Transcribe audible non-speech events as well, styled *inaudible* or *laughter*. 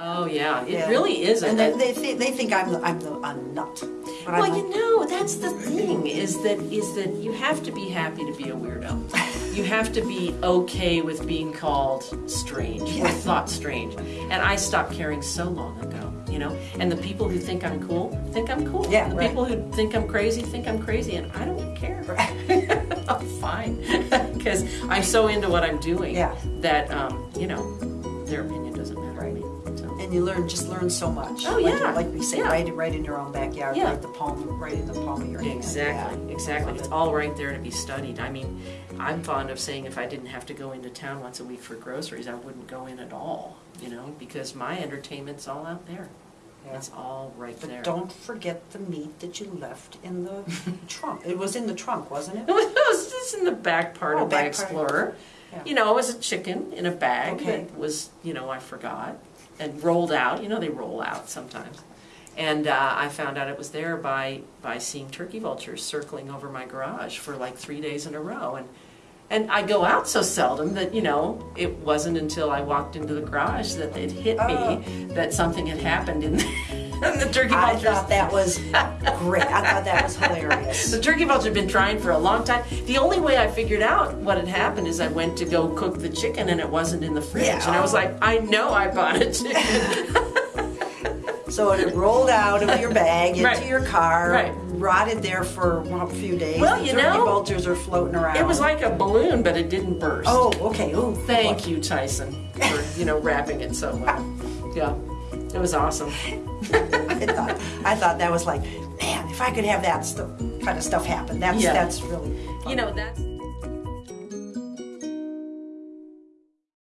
Oh yeah, it Yeah. really is. And a- then they think they think I'm the, I'm the a nut. But I'm Well, like, you know, that's the thing is that is that you have to be happy to be a weirdo. *laughs* You have to be okay with being called strange or thought strange. And I stopped caring so long ago, you know. And the people who think I'm cool think I'm cool. Yeah, the right. people who think I'm crazy think I'm crazy, and I don't care. *laughs* I'm fine *laughs* because I'm so into what I'm doing Yeah. that um, you know their opinion doesn't matter to me. So. and you learn just learn so much. Oh, Like- yeah. like we say, Yeah. right right in your own backyard, Yeah. right the palm, right in the palm of your hand. Exactly, Yeah. exactly. It's all right there to be studied. I mean, I'm fond of saying if I didn't have to go into town once a week for groceries, I wouldn't go in at all, you know, because my entertainment's all out there. Yeah. It's all right there. Don't forget the meat that you left in the *laughs* trunk. It was in the trunk, wasn't It it? was, *laughs* it was just in the back part Oh, of my back part. Explorer. You know, it was a chicken in a bag Okay. that was, you know, I forgot and rolled out. You know, they roll out sometimes. And uh, I found out it was there by by seeing turkey vultures circling over my garage for like three days in a row. And and I go out so seldom that you know it wasn't until I walked into the garage that it hit me Oh. that something had happened in *laughs* the, in *laughs* the turkey I thought that was great. I thought that was hilarious. *laughs* The turkey vulture had been trying for a long time. The only way I figured out what had happened is I went to go cook the chicken and it wasn't in the fridge. Yeah. And I was like, I know I bought a chicken. *laughs* So it rolled out of your bag into Right. your car, Right. rotted there for a few days. Well, the you turkey know, vultures are floating around. it was like a balloon, but it didn't burst. oh, okay. Oh, Thank you, Tyson, for you know wrapping it so well. Yeah, it was awesome. *laughs* I thought, I thought that was like, man, if I could have that stuff, kind of stuff happen, that's Yeah. that's really. You know that's.